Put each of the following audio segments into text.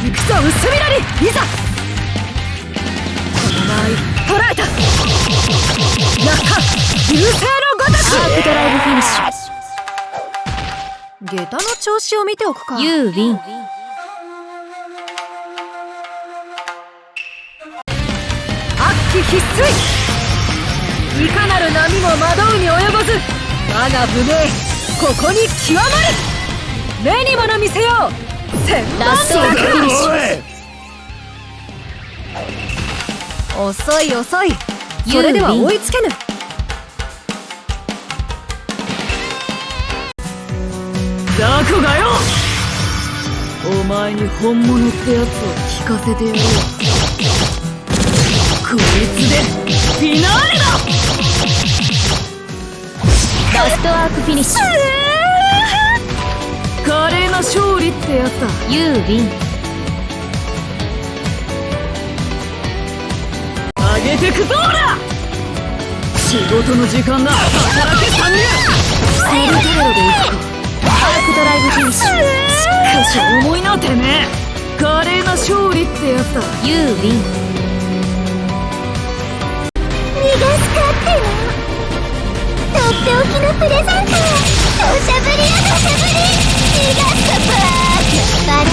行くぞ薄みなりいざ！この場合捕らえた！中流星のごとく！アークドライブフィニッシ下駄の調子を見ておくか。ュ You win 悪鬼必須いかなる波も惑うに及ばず！我が無名ここに極まる目に物見せよう！千ラストアフィニッシュ遅い遅い。それでは追いつけぬ。ザクがよ。お前に本物ってやつを聞かせてやるわこいつで。フィナーレだ。Last Arc finish 華麗な勝利ってやつだ。You win 上げてくぞーら！仕事の時間だ。働け参入セールテロで行くか Arc Drive finish しかし重いなてめえ。華麗な勝利ってやつだ。You win 逃がすかっての。とっておきのプレゼント。土砂降りや土砂降りがすかんじゃ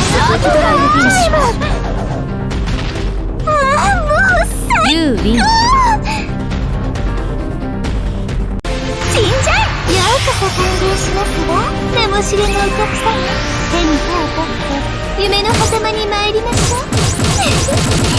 えようしますわ名も知れぬお客様手に。手を取って夢の狭間に。参りましょう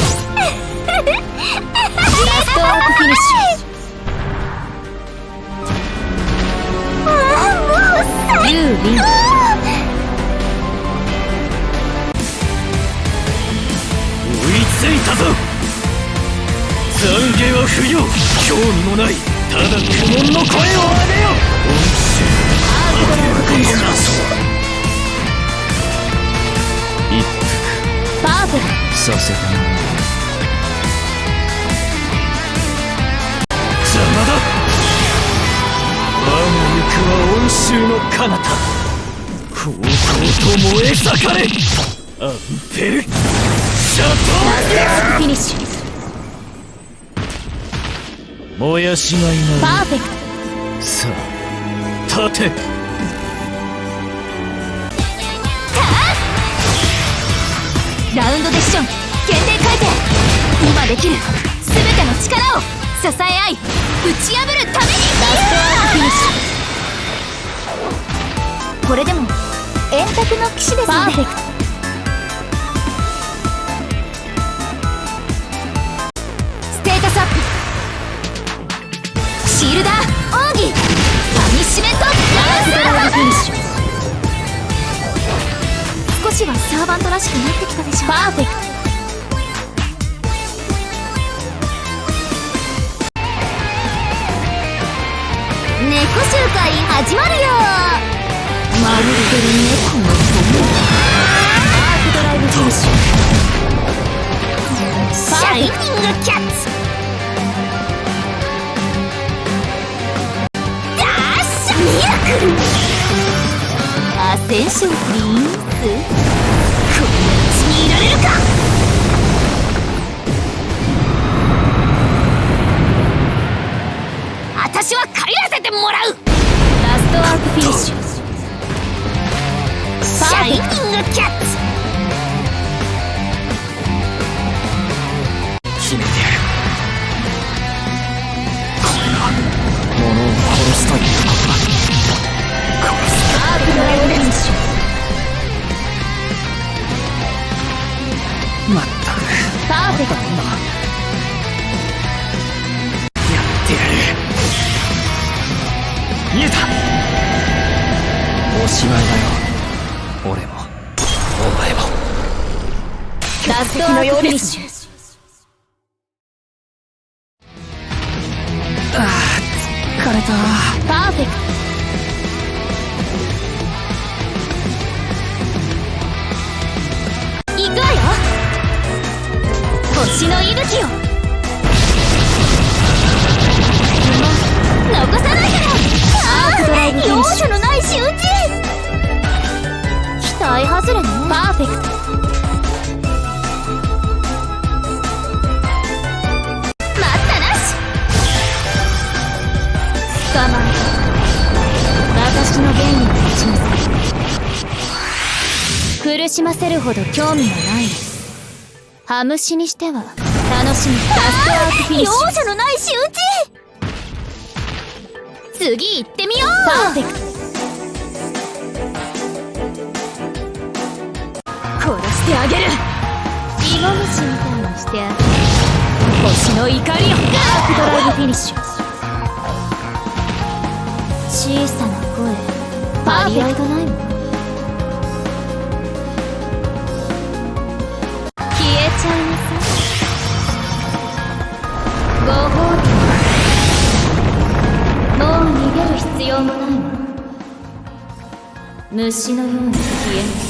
フェク服させたな邪魔だ我が肉は恩衆の彼方高校と燃え盛れアンペルシャトーフィニッシュ燃やしがいないパーフェクトさあ立て。今できる。全ての力を支え合い打ち破るために。 Last Arc finish これでも円卓の騎士ですね。 Perfect。ステータスアップ。シールダー奥義。パニッシュメント。ラス少しはサーバントらしくなってきたでしょパーフェクト始まるよ。まるで猫の友 Arc Drive finish シャイニングキャッツダッシュミラクルアセンションプリンスィニッシュシャイニングキャッツLast Arc finish 疲れたパーフェクト行くわよ。星の息吹を残さないからアークドライブフィニッシュ容赦のない仕打ち期待外れねパーフェクト私の原理に立ちなさい苦しませるほど興味はない。ハムシにしては楽しみ。ラストアークフィニッシュ容赦のない仕打ち次行ってみようパーフェクト殺してあげる芋虫みたいにしてあげる星の怒りをアークドライブフィニッシュ小さな声張り合いがないもん消えちゃいなさい。ご褒美もう逃げる必要もない。わ虫のように消えなさ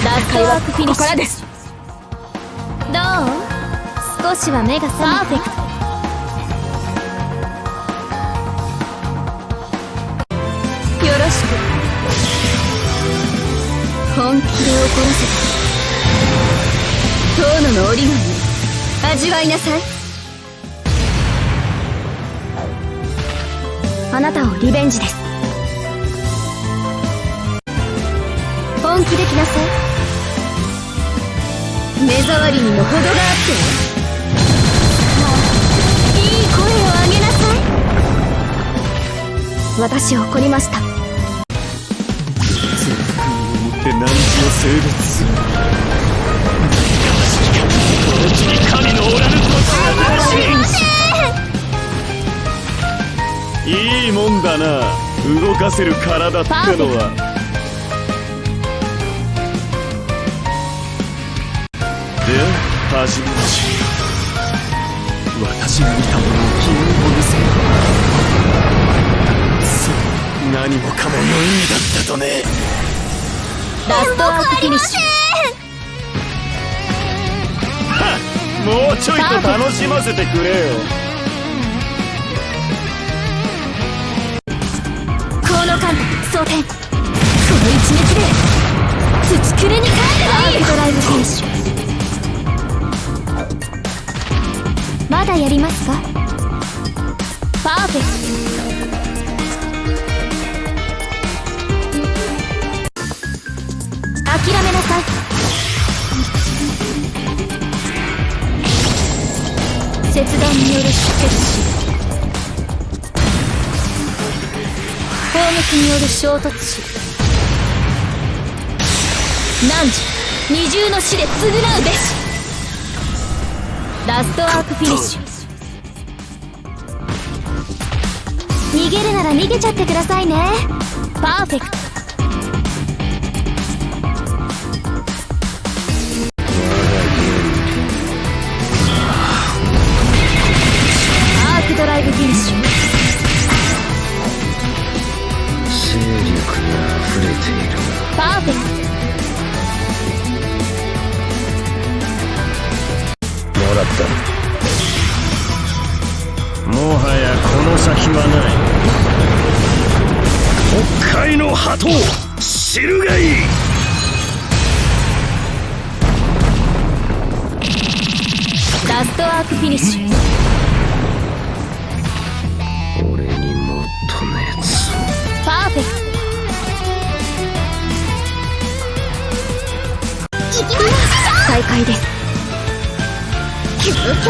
いラストワークフィニッシュ。ここからです。どう？少しは目が覚めパーフェクト本気で怒らせた遠野の折り紙味わいなさいあなたをリベンジです本気で来なさい目障りにも程があっていい声を上げなさい私怒りましたって何時を性別するこの地に神のおらぬ土地はないいいもんだな動かせる体ってのはで始めましょう私が見たものを君に見せるそう何もかも無意味だったとね Last Arc finish。もうちょいと楽しませてくれよ。この間装填。この一撃で土くれに還ればいい。 Drive finish。まだやりますか？パーフェクによる衝突。死汝二重の死で償うべし。ラストアークフィニッシュ。逃げるなら逃げちゃってくださいね。パーフェクト。の鳩知るがいい。ラストアークフィニッシュ。俺にもっとパーフェクト。行きます再開です。究極。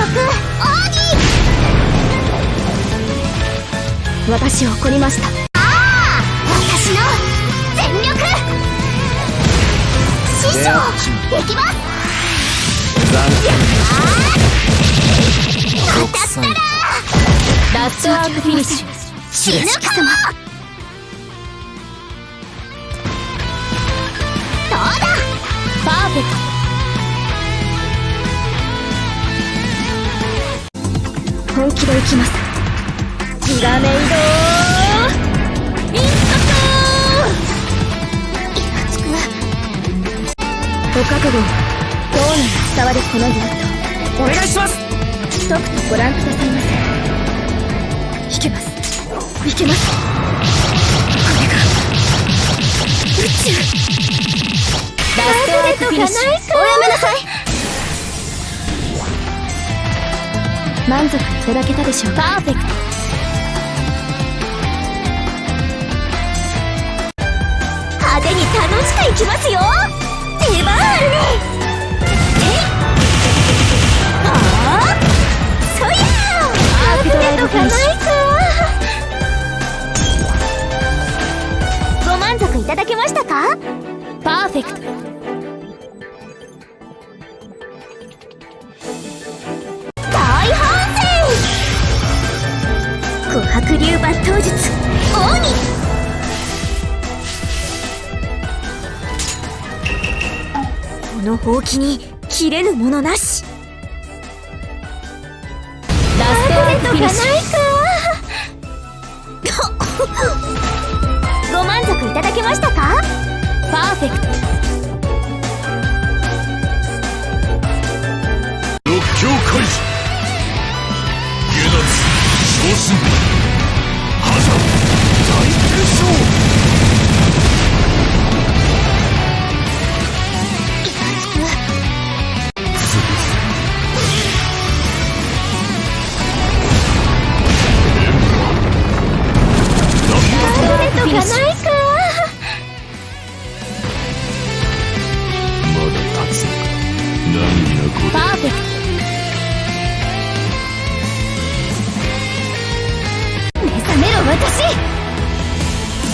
私を怒りました師匠行きますラストアー！クフィニッシュ死ぬかもどうだパーフェク本気で行きますひらめいトイン覚悟。どうなに伝わるこのユニットお願いします。一口ご覧くださいませ。いけます。いけます。これが。宇宙ラストアークフィニッシュおやめなさい満足いただけたでしょうかパーフェクト派手に楽しくいきますよ এবার のほうきに切れぬものなし。ラストアークフィニッシュ。ご満足いただけましたか？パーフェクト。六強開示下脱昇進覇者大決勝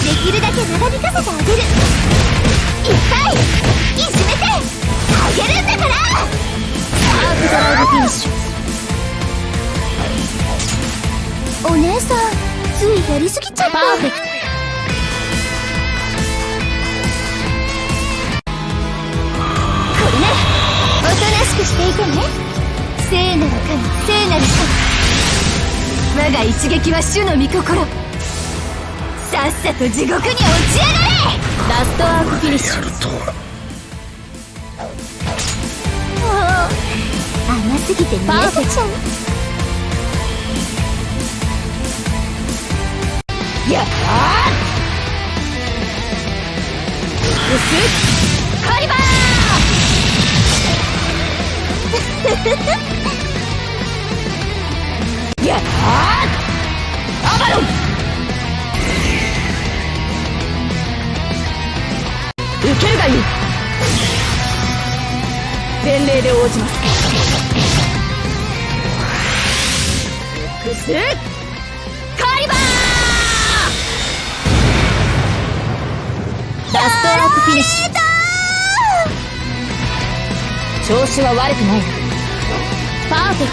できるだけ長引かせてあげる。いっぱいいじめてあげるんだから。 Arc Drive finish。お姉さんついやりすぎちゃった。パーフェクトこれねおとなしくしていてね。聖なる神聖なる神。我が一撃は主の御心。さっさと地獄に落ちやがれラストアークフィニッシュもう甘すぎて見えせちゃうやあ薄っカリバー。やあアバロン受けるがいいで応じます。複数カリバー。ラストアークフィニッシュ。調子は悪くない。パーフェク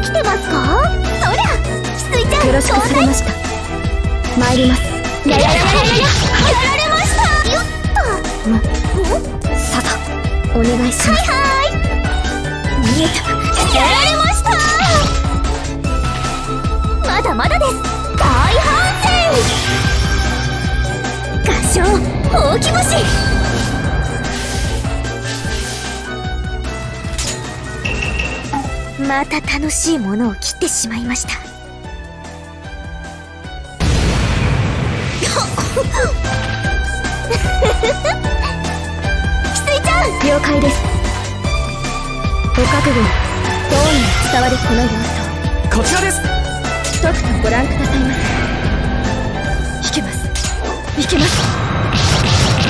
起きてますか？そりゃ翡翠ちゃん。よろしくすぎました参ります。やややややややられました。よっとささお願いします。はい見えた。やられました。まだまだです。大反省合唱ほうき星また楽しいものを切ってしまいましたちゃん了解ですご覚悟どうに伝わるこの様子こちらですをとくとご覧くださいませいけますいけます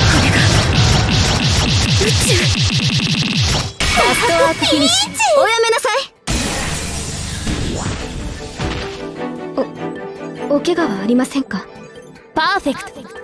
これが宇宙ラストアークフィニッシュおやめなさいおお怪我はありませんかトパーフェクト